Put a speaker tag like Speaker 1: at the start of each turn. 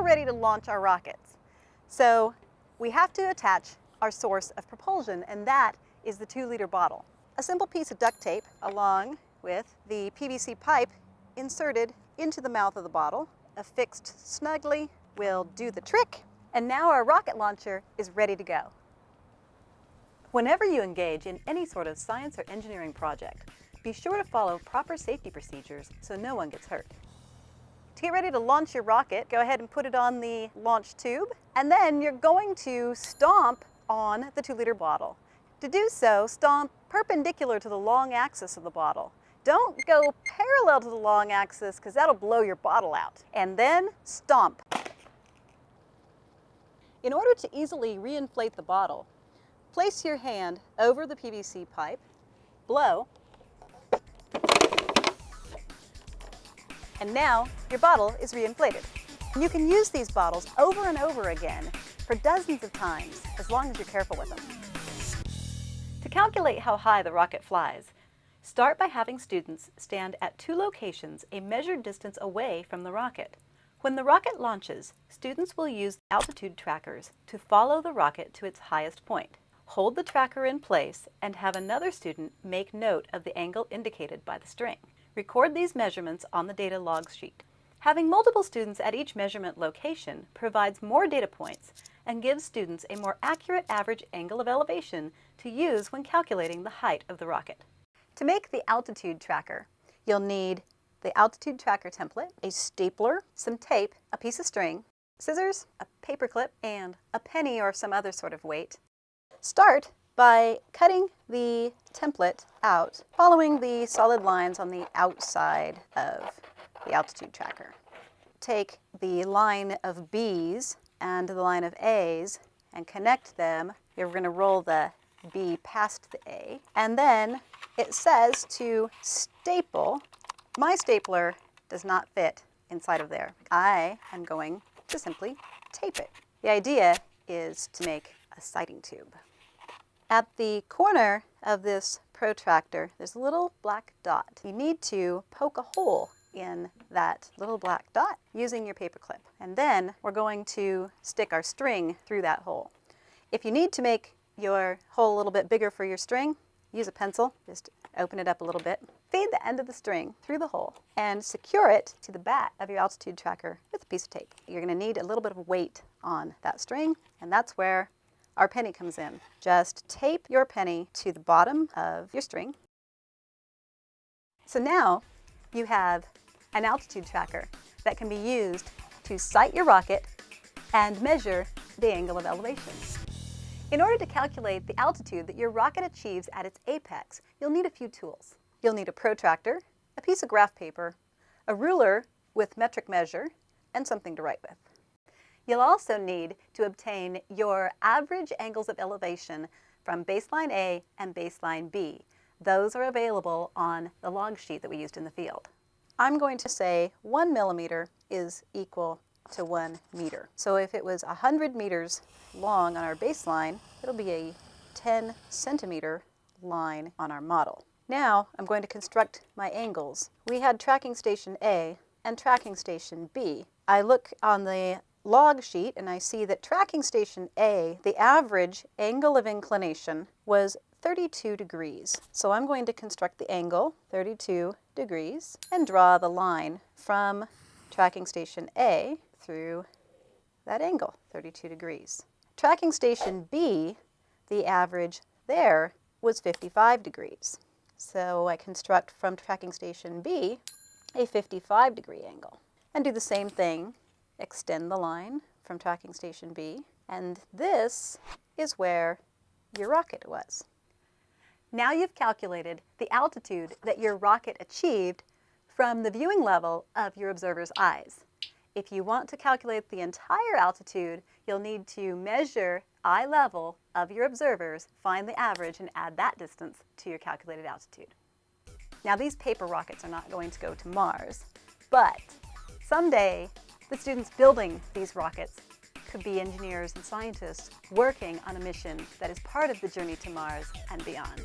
Speaker 1: we're ready to launch our rockets. So we have to attach our source of propulsion, and that is the two liter bottle. A simple piece of duct tape along with the PVC pipe inserted into the mouth of the bottle, affixed snugly, will do the trick. And now our rocket launcher is ready to go. Whenever you engage in any sort of science or engineering project, be sure to follow proper safety procedures so no one gets hurt. To get ready to launch your rocket, go ahead and put it on the launch tube, and then you're going to stomp on the two liter bottle. To do so, stomp perpendicular to the long axis of the bottle. Don't go parallel to the long axis because that'll blow your bottle out. And then stomp. In order to easily reinflate the bottle, place your hand over the PVC pipe, blow, and now your bottle is reinflated. You can use these bottles over and over again for dozens of times, as long as you're careful with them. To calculate how high the rocket flies, start by having students stand at two locations a measured distance away from the rocket. When the rocket launches, students will use altitude trackers to follow the rocket to its highest point. Hold the tracker in place and have another student make note of the angle indicated by the string. Record these measurements on the data log sheet. Having multiple students at each measurement location provides more data points and gives students a more accurate average angle of elevation to use when calculating the height of the rocket. To make the altitude tracker, you'll need the altitude tracker template, a stapler, some tape, a piece of string, scissors, a paper clip, and a penny or some other sort of weight. Start by cutting the template out, following the solid lines on the outside of the altitude tracker. Take the line of B's and the line of A's and connect them. You're going to roll the B past the A. And then it says to staple my stapler does not fit inside of there. I am going to simply tape it. The idea is to make a sighting tube. At the corner of this protractor, there's a little black dot. You need to poke a hole in that little black dot using your paper clip. And then we're going to stick our string through that hole. If you need to make your hole a little bit bigger for your string, use a pencil, just open it up a little bit, feed the end of the string through the hole, and secure it to the back of your altitude tracker with a piece of tape. You're going to need a little bit of weight on that string, and that's where our penny comes in. Just tape your penny to the bottom of your string. So now you have an altitude tracker that can be used to sight your rocket and measure the angle of elevation. In order to calculate the altitude that your rocket achieves at its apex, you'll need a few tools. You'll need a protractor, a piece of graph paper, a ruler with metric measure, and something to write with. You'll also need to obtain your average angles of elevation from baseline A and baseline B. Those are available on the log sheet that we used in the field. I'm going to say one millimeter is equal to one meter. So if it was 100 meters long on our baseline, it'll be a 10 centimeter line on our model. Now I'm going to construct my angles. We had tracking station A and tracking station B. I look on the log sheet and I see that tracking station A, the average angle of inclination was 32 degrees. So I'm going to construct the angle 32 degrees and draw the line from tracking station A through that angle, 32 degrees. Tracking station B, the average there was 55 degrees. So I construct from tracking station B a 55 degree angle and do the same thing extend the line from tracking station B, and this is where your rocket was. Now you've calculated the altitude that your rocket achieved from the viewing level of your observer's eyes. If you want to calculate the entire altitude, you'll need to measure eye level of your observers, find the average, and add that distance to your calculated altitude. Now these paper rockets are not going to go to Mars, but someday the students building these rockets could be engineers and scientists working on a mission that is part of the journey to Mars and beyond.